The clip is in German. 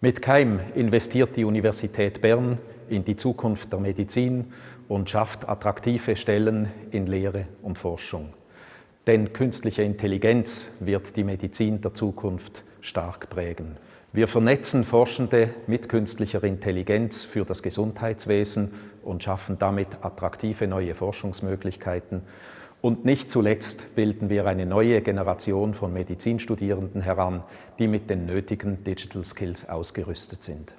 Mit Keim investiert die Universität Bern in die Zukunft der Medizin und schafft attraktive Stellen in Lehre und Forschung. Denn künstliche Intelligenz wird die Medizin der Zukunft stark prägen. Wir vernetzen Forschende mit künstlicher Intelligenz für das Gesundheitswesen und schaffen damit attraktive neue Forschungsmöglichkeiten und nicht zuletzt bilden wir eine neue Generation von Medizinstudierenden heran, die mit den nötigen Digital Skills ausgerüstet sind.